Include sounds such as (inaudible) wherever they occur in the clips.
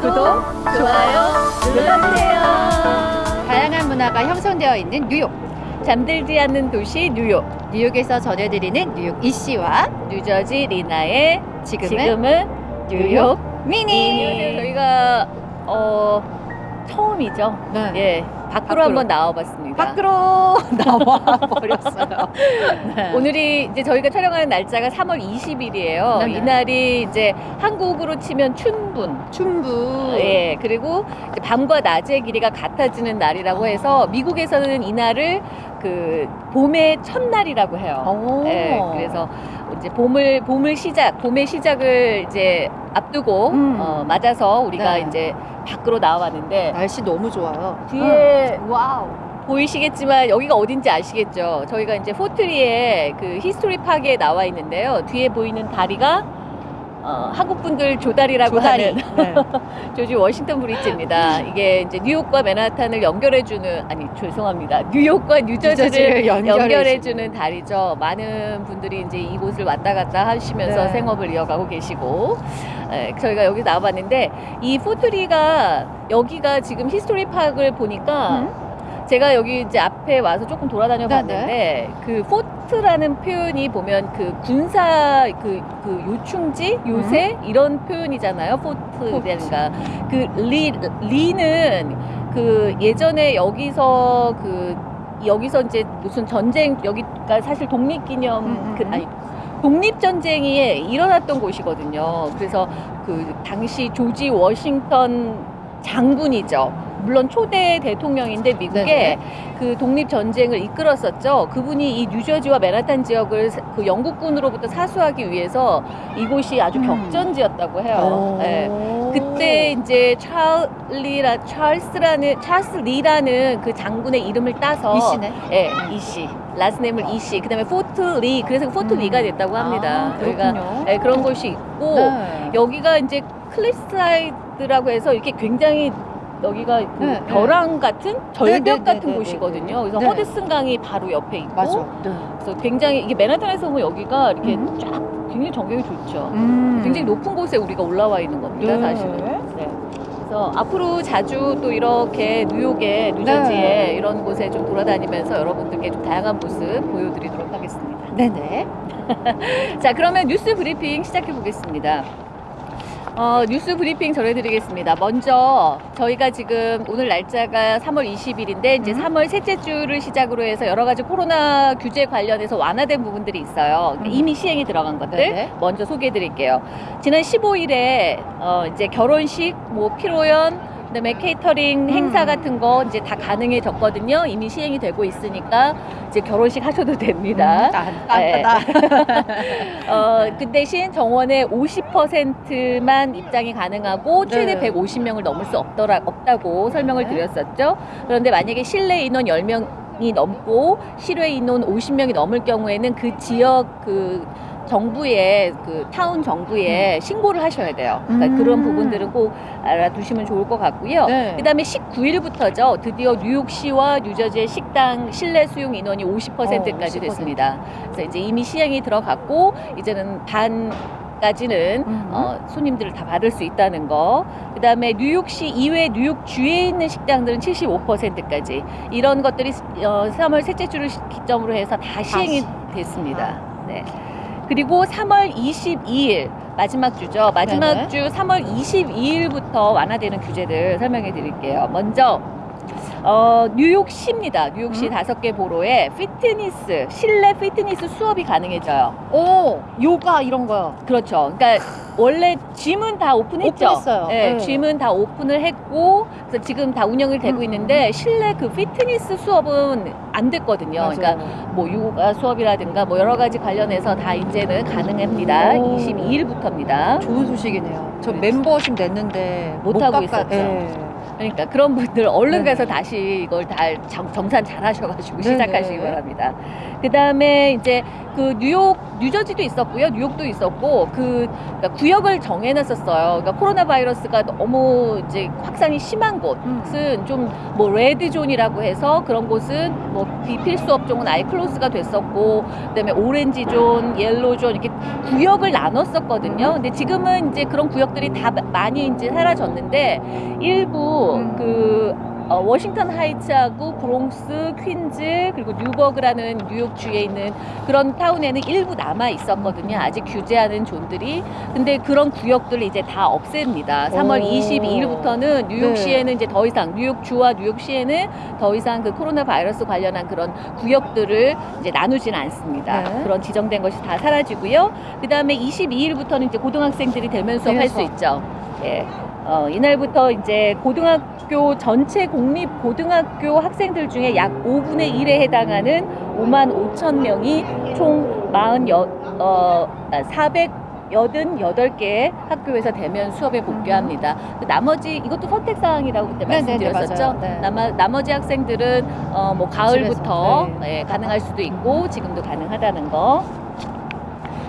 구독, 좋아요 눌러주세요. 다양한 문화가 형성되어 있는 뉴욕. 잠들지 않는 도시 뉴욕. 뉴욕에서 전해드리는 뉴욕 이씨와 뉴저지 리나의 지금은, 지금은 뉴욕 미니. 미니. 저희가 어 처음이죠. 네. 예, 밖으로, 밖으로. 한번 나와봤습니다. 밖으로 (laughs) 나와 버렸어요. 네. 오늘이 이제 저희가 촬영하는 날짜가 3월 20일이에요. 네네. 이날이 이제 한국으로 치면 춘분. 춘부. 예, 그리고 이제 밤과 낮의 길이가 같아지는 날이라고 해서 미국에서는 이날을 그 봄의 첫날이라고 해요. 오. 예, 그래서 이제 봄을 봄을 시작, 봄의 시작을 이제 앞두고 음. 어, 맞아서 우리가 네. 이제 밖으로 나와봤는데 날씨 너무 좋아요. 뒤에 어. wow. 보이시겠지만 여기가 어딘지 아시겠죠? 저희가 이제 포트리의 그 히스토리 파크에 나와 있는데요. 뒤에 보이는 다리가 어, 한국 분들 조다리라고 조다리. 하는 네. (laughs) 조지 워싱턴 브릿지입니다. 이게 이제 뉴욕과 맨하탄을 연결해주는 아니 죄송합니다. 뉴욕과 뉴저지를 뉴저지를 연결해주는. 다리죠. 많은 분들이 이제 이곳을 왔다 갔다 하시면서 네. 생업을 이어가고 계시고 에, 저희가 여기 나와봤는데 이 포트리가 여기가 지금 히스토리 파크를 보니까 음? 제가 여기 이제 앞에 와서 조금 돌아다녀 네네. 봤는데 그 fort라는 표현이 보면 그 군사 그, 그 요충지 요새 이런 표현이잖아요 fort라든가 그 리 리는 그 예전에 여기서 그 여기서 이제 무슨 전쟁 여기가 사실 독립기념 음, 음, 그 음. 아니 독립 전쟁이 일어났던 곳이거든요. 그래서 그 당시 조지 워싱턴 장군이죠. 물론 초대 대통령인데 미국에 네네. 그 독립 전쟁을 이끌었었죠. 그분이 이 뉴저지와 맨하탄 지역을 사- 그 영국군으로부터 사수하기 위해서 이곳이 아주 음. 격전지였다고 해요. 오. 예. 그때 이제 찰리라 찰스라는 찰스 리라는 그 장군의 이름을 따서 이씨네. 예, 이씨. last name을 이씨. 그다음에 포트 리. 그래서 포트 음. 리가 됐다고 합니다. 아, 그렇군요. 예, 그런 곳이 있고 네. 여기가 이제 cliffside라고 해서 이렇게 굉장히 여기가 그 네, 벼랑 같은 절벽 네, 네, 같은 네, 네, 곳이거든요. 그래서 네. 허드슨 강이 바로 옆에 있고 맞아. 네. 그래서 굉장히 이게 맨하탄에서 보면 여기가 이렇게 음. 쫙 굉장히 전경이 좋죠. 음. 굉장히 높은 곳에 우리가 올라와 있는 겁니다, 네. 사실은. 네. 그래서 앞으로 자주 또 이렇게 뉴욕에, 뉴저지에 네. 이런 곳에 좀 돌아다니면서 여러분들께 좀 다양한 모습 보여드리도록 하겠습니다. 네네. (laughs) 자, 그러면 뉴스 브리핑 시작해 보겠습니다. 어, 뉴스 브리핑 전해드리겠습니다. 먼저 저희가 지금 오늘 날짜가 3월 20일인데 이제 음. 3월 셋째 주를 시작으로 해서 여러 가지 코로나 규제 관련해서 완화된 부분들이 있어요. 음. 이미 시행이 들어간 것들 네네. 먼저 소개해드릴게요. 지난 15일에 어, 이제 결혼식, 뭐 피로연, 그다음에 케이터링 행사 음. 같은 거 이제 다 가능해졌거든요. 이미 시행이 되고 있으니까 이제 결혼식 하셔도 됩니다. 음, 딴. (laughs) 어, 그 대신 정원의 50%만 입장이 가능하고 최대 네. 150명을 넘을 수 없더라, 없다고 설명을 네. 드렸었죠. 그런데 만약에 실내 인원 10명 이 넘고 실외 인원 50명이 넘을 경우에는 그 지역 그 정부에 그 타운 정부에 신고를 하셔야 돼요. 그러니까 음. 그런 부분들은 꼭 알아두시면 좋을 것 같고요. 네. 그다음에 19일부터죠. 드디어 뉴욕시와 뉴저지의 식당 실내 수용 인원이 50%까지 어, 50%. 됐습니다. 그래서 이제 이미 시행이 들어갔고 이제는 반 까지는 음. 어, 손님들을 다 받을 수 있다는 거. 그다음에 뉴욕시 이외 뉴욕 주에 있는 식당들은 75%까지 이런 것들이 어, 3월 셋째 주를 시- 기점으로 해서 다 시행이 됐습니다. 네. 그리고 3월 22일 마지막 주죠. 마지막 네네. 주 3월 22일부터 완화되는 규제들 설명해 드릴게요. 먼저 어, 뉴욕시입니다. 뉴욕시 음? 다섯 개 보로에 피트니스, 실내 피트니스 수업이 가능해져요. 오, 요가 이런 거요. 그렇죠. 그러니까 원래 짐은 다 오픈했죠. 오픈했어요. 네, 네. 짐은 다 오픈을 했고 그래서 지금 다 운영이 되고 음. 있는데 실내 그 피트니스 수업은 안 됐거든요. 맞아요. 그러니까 뭐 요가 수업이라든가 뭐 여러 가지 관련해서 다 이제는 가능합니다. 오. 22일부터입니다. 좋은 소식이네요. 저 그렇죠. 멤버십 냈는데 못 못 하고 깎아- 있었죠. 예. 그러니까 그런 분들 얼른 네네. 가서 다시 이걸 다 정, 정산 잘 하셔가지고 네네. 시작하시기 바랍니다. 그 다음에 이제 그 뉴욕, 뉴저지도 있었고요. 뉴욕도 있었고 그 그러니까 구역을 정해놨었어요. 그러니까 코로나 바이러스가 너무 이제 확산이 심한 음. 곳은 좀 뭐 red zone이라고 해서 그런 곳은 뭐 비필수 업종은 아예 close가 됐었고 그다음에 orange zone, yellow zone 이렇게 구역을 나눴었거든요. 근데 지금은 이제 그런 구역들이 다 마- 많이 이제 사라졌는데 일부 음. 그 어, 워싱턴 하이츠하고 브롱스, 퀸즈 그리고 뉴버그라는 뉴욕 주에 있는 그런 타운에는 일부 남아 있었거든요. 아직 규제하는 zone들이. 근데 그런 구역들을 이제 다 없앱니다. 3월 오. 22일부터는 뉴욕시에는 네. 이제 더 이상 뉴욕주와 뉴욕시에는 더 이상 그 코로나 바이러스 관련한 그런 구역들을 이제 나누지는 않습니다. 네. 그런 지정된 것이 다 사라지고요. 그 다음에 22일부터는 이제 고등학생들이 대면 수업 할 수 있죠. 예. 어, 이날부터 이제 고등학교 전체 공립 고등학교 학생들 중에 약 5분의 1에 해당하는 5만 5천 명이 총 40, 어, 488개 학교에서 대면 수업에 복귀합니다. 그 나머지 이것도 선택 사항이라고 그때 네, 네, 네, 말씀드렸었죠. 맞아요. 네. 나마, 나머 지 학생들은 어, 뭐 가을부터 집에서, 예, 가능할 수도 있고 지금도 가능하다는 거.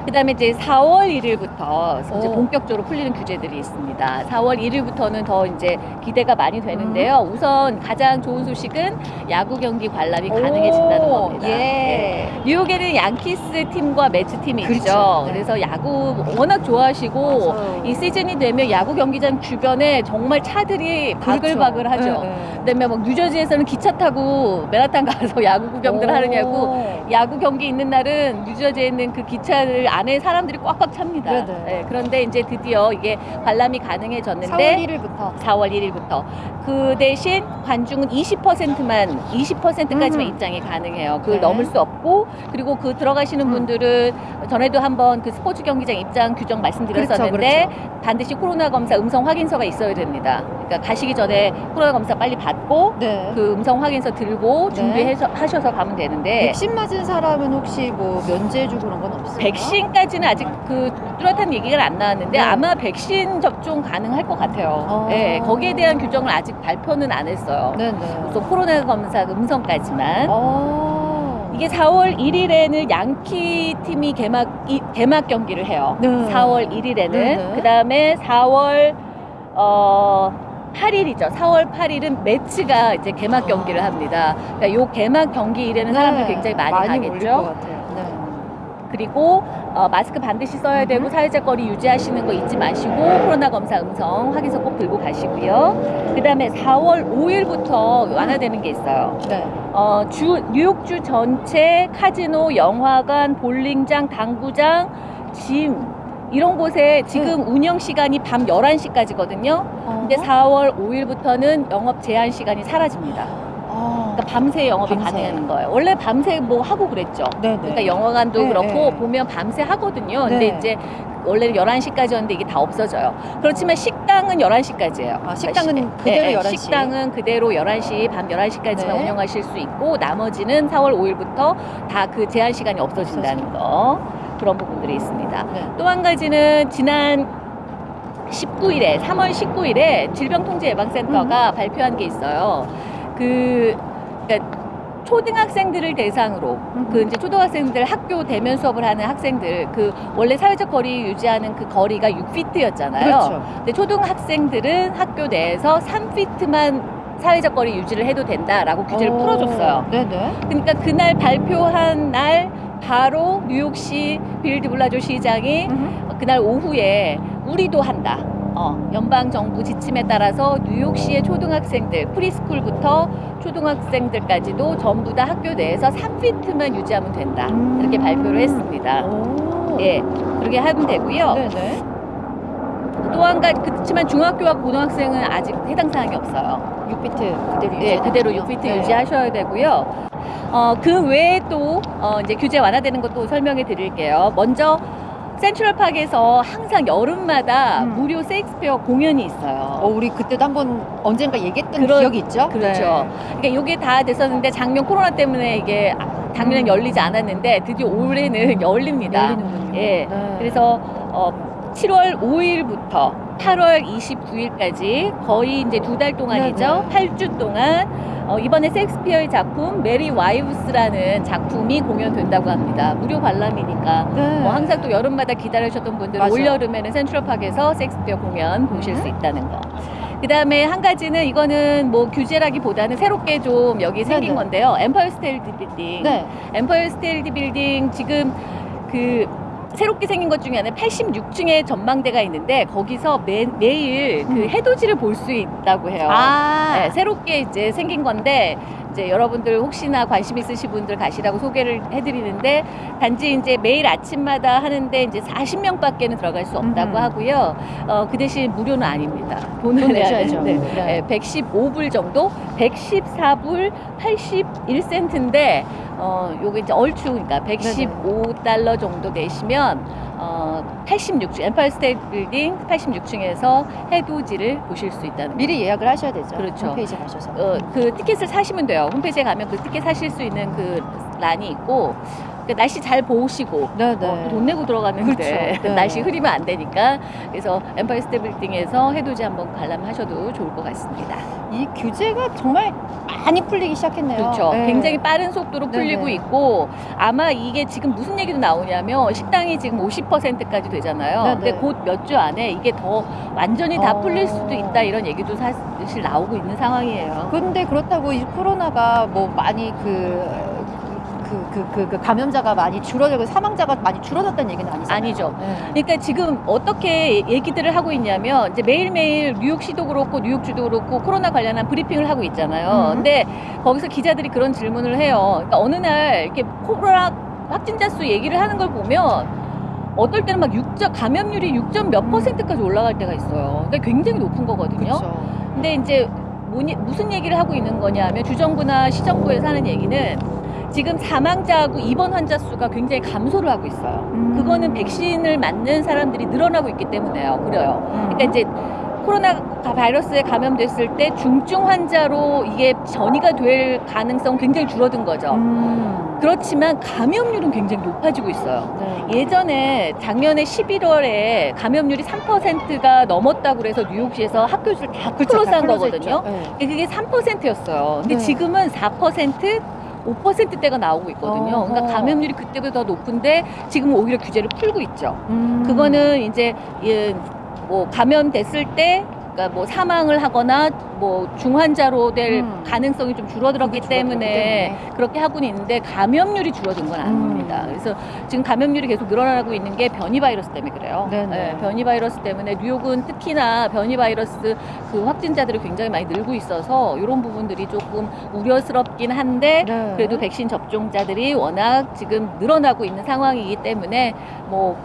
그 다음에 이제 4월 1일부터 이제 오. 본격적으로 풀리는 규제들이 있습니다. 4월 1일부터는 더 이제 기대가 많이 되는데요. 음. 우선 가장 좋은 소식은 야구 경기 관람이 가능해진다는 오, 겁니다. 네. 예. 뉴욕에는 양키스 팀과 매츠 팀이 있죠. 그렇죠. 네. 그래서 야구 워낙 좋아하시고 맞아요. 이 시즌이 되면 야구 경기장 주변에 정말 차들이 바글바글하죠. 그렇죠. 네, 네. 그다음에 막 뉴저지에서는 기차 타고 맨하탄 가서 (laughs) 야구 구경들 오. 하느냐고 야구 경기 있는 날은 뉴저지에 있는 그 기차를 안에 사람들이 꽉꽉 찹니다. 네네. 네, 그런데 이제 드디어 이게 관람이 4월 가능해졌는데 1일부터 4월 1일부터 그 대신 관중은 20%만 20%까지만 음. 입장이 가능해요. 그걸 네. 넘을 수 없고 그리고 그 들어가시는 음. 분들은 전에도 한번 그 스포츠 경기장 입장 규정 말씀드렸었는데 그렇죠, 반드시 코로나 검사 음성 확인서가 있어야 됩니다. 그러니까 가시기 전에 코로나 검사 빨리 받고 네. 그 음성 확인서 들고 네. 준비해서 하셔서 가면 되는데 백신 맞은 사람은 혹시 뭐 면제해 주고 그런 건 없어요? 백신 까지는 아직 그 뚜렷한 얘기가 안 나왔는데 네. 아마 백신 접종 가능할 것 같아요. 어. 네, 거기에 대한 규정을 아직 발표는 안 했어요. 네네. 우선 코로나 검사 음성까지만. 어. 이게 4월 1일에는 양키 팀이 개막 이, 개막 경기를 해요. 네. 4월 1일에는 네네. 그 다음에 4월 어 8일이죠. 4월 8일은 매치가 이제 개막 아. 경기를 합니다. 그러니까 요 개막 경기일에는 사람들 이 굉장히 많이, 것 가겠죠. 네. 그리고 어, 마스크 반드시 써야 되고 음. 사회적 거리 유지하시는 거 잊지 마시고 코로나 검사 음성 확인서 꼭 들고 가시고요. 그 다음에 4월 5일부터 완화되는 게 있어요. 네. 어, 주, 뉴욕주 전체 카지노, 영화관, 볼링장, 당구장, 짐 이런 곳에 지금 운영 시간이 밤 11시까지거든요. 어. 근데 4월 5일부터는 영업 제한 시간이 사라집니다. 어. 그러니까 밤새 영업이 밤새. 가능한 거예요. 원래 밤새 뭐 하고 그랬죠. 네네. 그러니까 영화관도 네, 그렇고 네. 보면 밤새 하거든요. 근데 네. 이제 원래는 11시까지였는데 이게 다 없어져요. 그렇지만 식당은 11시까지예요. 아, 식당은 그대로 11시. 식당은 그대로 11시, 밤 11시까지만 네. 운영하실 수 있고 나머지는 4월 5일부터 다 그 제한 시간이 없어진다는 거. 그런 부분들이 있습니다. 네. 또한 가지는 지난 19일에 3월 19일에 질병통제예방센터가 발표한 게 있어요. 그 그러니까 초등학생들을 대상으로 그 이제 초등학생들 학교 대면 수업을 하는 학생들 그 원래 사회적 거리 유지하는 그 거리가 6피트였잖아요. 그렇죠. 근데 초등학생들은 학교 내에서 3피트만 사회적 거리 유지를 해도 된다라고 규제를 오. 풀어줬어요. 네네. 그러니까 그날 발표한 날 바로 뉴욕시 빌 드 블라지오 시장이 음흠. 그날 오후에 우리도 한다. 어, 연방 정부 지침에 따라서 뉴욕시의 초등학생들 프리스쿨부터 초등학생들까지도 전부 다 학교 내에서 3피트만 유지하면 된다. 이렇게 음. 발표를 했습니다. 오. 예, 그렇게 하면 되고요. 네네. 또한 가지 그렇지만 중학교와 고등학생은 아직 해당 사항이 없어요. 6피트 그대로 예, 유지. 그대로 6피트 네. 유지하셔야 되고요. 어, 그 외에 또 어, 이제 규제 완화되는 것도 설명해 드릴게요. 먼저 센트럴파크에서 항상 여름마다 음. 무료 세익스페어 공연이 있어요. 어, 우리 그때도 한 번 언젠가 얘기했던 그런- 기억이 있죠? 그렇죠. 그러니까 이게 다 됐었는데 작년 코로나 때문에 이게 작년엔 음. 열리지 않았는데 드디어 올해는 네. (laughs) 열립니다. 열리는군요. 예. 네. 그래서 어, 7월 5일부터 8월 29일까지 거의 이제 두 달 동안이죠. 네 네. 8주 동안 어, 이번에 셰익스피어의 작품 Merry Wives라는 작품이 공연된다고 합니다. 무료 관람이니까 네. 뭐 항상 또 여름마다 기다리셨던 분들은. 올여름에는 센트럴파크에서 셰익스피어 공연 보실 음. 수 있다는 거. 그 다음에 한 가지는 이거는 뭐 규제라기보다는 새롭게 좀 여기 생긴 네네. 건데요. 엠파이어 스테이트 빌딩. 네. 엠파이어 스테이트 빌딩 지금 그 새롭게 생긴 것 중에 하나 86층의 전망대가 있는데 거기서 매, 매일 그 음. 해돋이를 볼 수 있다고 해요. 아. 네, 새롭게 이제 생긴 건데 이제 여러분들 혹시나 관심 있으신 분들 가시라고 소개를 해드리는데 단지 이제 매일 아침마다 하는데 이제 40명밖에는 들어갈 수 없다고 음. 하고요. 어, 그 대신 무료는 아닙니다. 돈을 돈 내야. 되는데 네. 네, 115불 정도, 114불 81센트인데 어, 요게 이제 얼추 그러니까 115달러 정도 내시면 어, 86층 엠파이어 스테이트 빌딩 86층에서 해돋이를 보실 수 있다는 거. 미리 예약을 하셔야 되죠. 그렇죠. 홈페이지 가셔서. 어, 그 티켓을 사시면 돼요. 홈페이지에 가면 그 티켓 사실 수 있는 그 란이 있고 그 날씨 잘 보시고 네, 네. 어, 돈 내고 들어가는데 그렇죠. (laughs) 네. 날씨 흐리면 안 되니까 그래서 엠파이어 스테이트 빌딩에서 해돋이 한번 관람하셔도 좋을 것 같습니다. 이 규제가 정말 많이 풀리기 시작했네요. 그렇죠. 네. 굉장히 빠른 속도로 풀리고 네네. 있고 아마 이게 지금 무슨 얘기도 나오냐면 식당이 지금 50%까지 되잖아요. 네네. 근데 곧 몇 주 안에 이게 더 완전히 다 어. 풀릴 수도 있다 이런 얘기도 사실 나오고 있는 상황이에요. 근데 그렇다고 이 코로나가 뭐 많이 그, 그, 그, 그, 그 감염자가 많이 줄어들고 사망자가 많이 줄어졌다는 얘기는 아니잖아요. 아니죠. 네. 그러니까 지금 어떻게 얘기들을 하고 있냐면 이제 매일매일 뉴욕시도 그렇고 뉴욕주도 그렇고 코로나 관련한 브리핑을 하고 있잖아요. 음. 근데 거기서 기자들이 그런 질문을 해요. 그러니까 어느 날 이렇게 코로나 확진자 수 얘기를 하는 걸 보면 어떨 때는 막 6. 감염률이 6. 몇 음. 퍼센트까지 올라갈 때가 있어요. 그러니까 굉장히 높은 거거든요. 그렇죠. 근데 이제 무슨 얘기를 하고 있는 거냐면 주정부나 시정부에서 하는 얘기는 지금 사망자하고 입원 환자 수가 굉장히 감소를 하고 있어요. 음. 그거는 백신을 맞는 사람들이 늘어나고 있기 때문에요. 그래요. 음. 그러니까 이제 코로나 바이러스에 감염됐을 때 중증 환자로 이게 전이가 될 가능성 굉장히 줄어든 거죠. 음. 그렇지만 감염률은 굉장히 높아지고 있어요. 네. 예전에 작년에 11월에 감염률이 3%가 넘었다고 그래서 뉴욕시에서 학교를 다. 클로즈한 거거든요. 네. 그게 3%였어요. 근데 네. 지금은 4%, 5%대가 나오고 있거든요. 어허. 그러니까 감염률이 그때보다 더 높은데 지금 오히려 규제를 풀고 있죠. 음. 그거는 이제 예, 뭐 감염됐을 때 그러니까 뭐 사망을 하거나 뭐 중환자로 될 음. 가능성이 좀 줄어들었기 때문에 때문에. 그렇게 하고는 있는데 감염률이 줄어든 건 아닙니다. 음. 그래서 지금 감염률이 계속 늘어나고 있는 게 변이 바이러스 때문에 그래요. 예, 변이 바이러스 때문에 뉴욕은 특히나 변이 바이러스 그 확진자들이 굉장히 많이 늘고 있어서 이런 부분들이 조금 우려스럽긴 한데 네. 그래도 백신 접종자들이 워낙 지금 늘어나고 있는 상황이기 때문에 뭐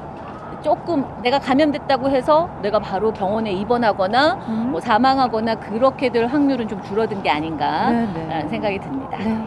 조금 내가 감염됐다고 해서 내가 바로 병원에 입원하거나 음. 뭐 사망하거나 그렇게 될 확률은 좀 줄어든 게 네, 네. 아닌가라는 생각이 듭니다. 네.